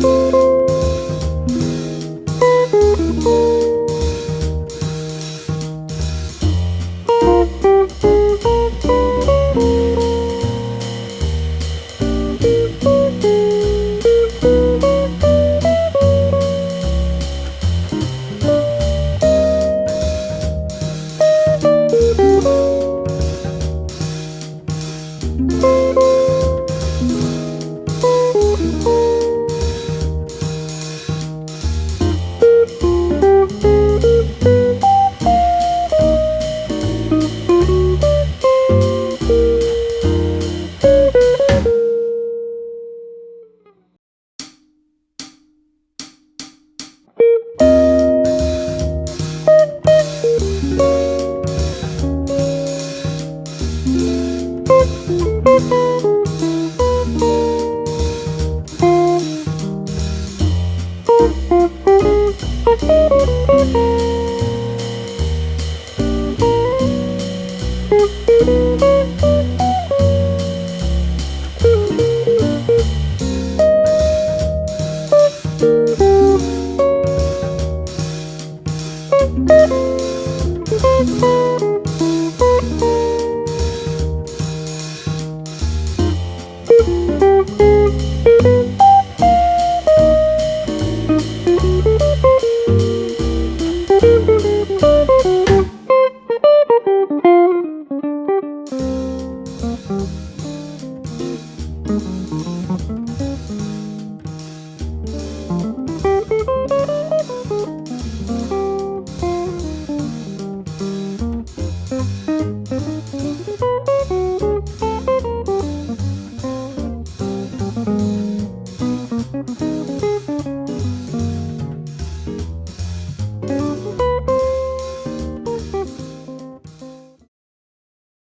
Música Boop. Música